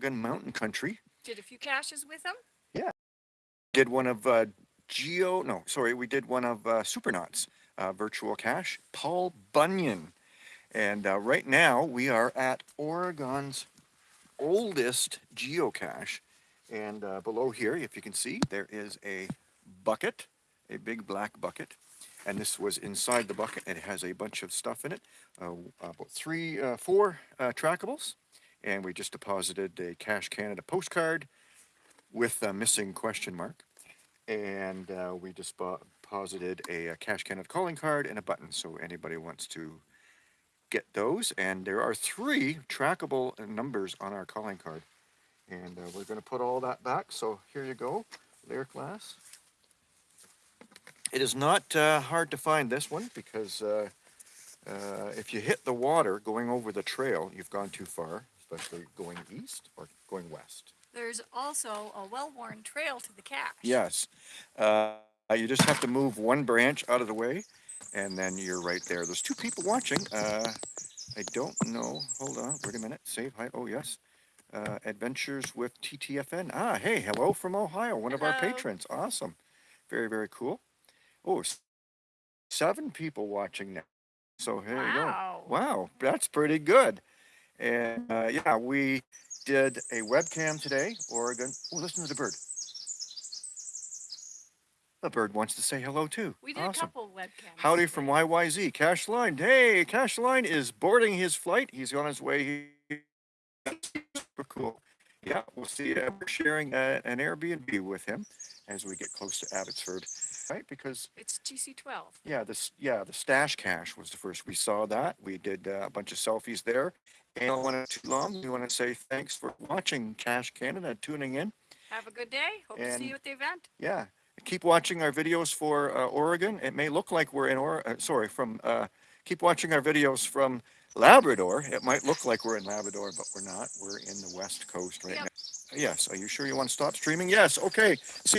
Oregon Mountain Country. Did a few caches with them? Yeah. Did one of uh, Geo, no, sorry, we did one of uh, Supernauts, uh, virtual cache, Paul Bunyan. And uh, right now we are at Oregon's oldest geocache. And uh, below here, if you can see, there is a bucket, a big black bucket. And this was inside the bucket. It has a bunch of stuff in it, uh, about three, uh, four uh, trackables. And we just deposited a Cache Canada postcard with a missing question mark. And uh, we just deposited a, a Cache Canada calling card and a button. So anybody wants to get those. And there are three trackable numbers on our calling card. And uh, we're going to put all that back. So here you go, layer class. It is not uh, hard to find this one because uh, uh, if you hit the water going over the trail, you've gone too far, especially going east or going west. There's also a well-worn trail to the cache. Yes. Uh, you just have to move one branch out of the way and then you're right there. There's two people watching. Uh, I don't know. Hold on. Wait a minute. Save hi. Oh, yes. Uh, Adventures with TTFN. Ah, hey, hello from Ohio. One of our patrons. Awesome. Very, very cool. Oh, seven people watching now. So here you go. Wow. Wow, that's pretty good. And uh, yeah, we did a webcam today, Oregon. Oh, listen to the bird. The bird wants to say hello too. We did a couple webcams. Howdy from YYZ. Cash Line. Hey, Cash Line is boarding his flight. He's on his way. That's Super cool. Yeah, we'll see. Uh, we're sharing uh, an Airbnb with him as we get close to Abbotsford, right? Because It's TC12. yeah, this yeah the stash cache was the first we saw that. We did uh, a bunch of selfies there. And I don't want to too long. We want to say thanks for watching Cache Canada, tuning in. Have a good day. Hope to see you at the event. Yeah, keep watching our videos for uh, Oregon. It may look like we're in or uh, sorry from. Uh, keep watching our videos from Labrador. It might look like we're in Labrador, but we're not. We're in the West Coast right Yep. now. Yes. Are you sure you want to stop streaming? Yes. Okay. See you.